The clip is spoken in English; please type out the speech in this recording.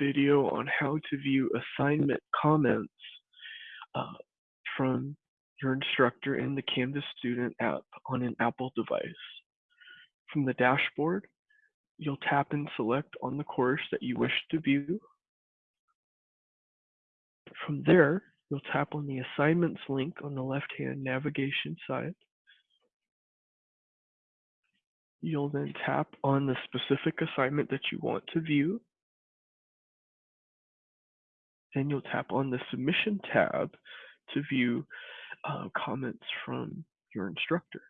video on how to view assignment comments uh, from your instructor in the Canvas Student app on an Apple device. From the dashboard, you'll tap and select on the course that you wish to view. From there, you'll tap on the assignments link on the left-hand navigation side. You'll then tap on the specific assignment that you want to view. Then you'll tap on the Submission tab to view uh, comments from your instructor.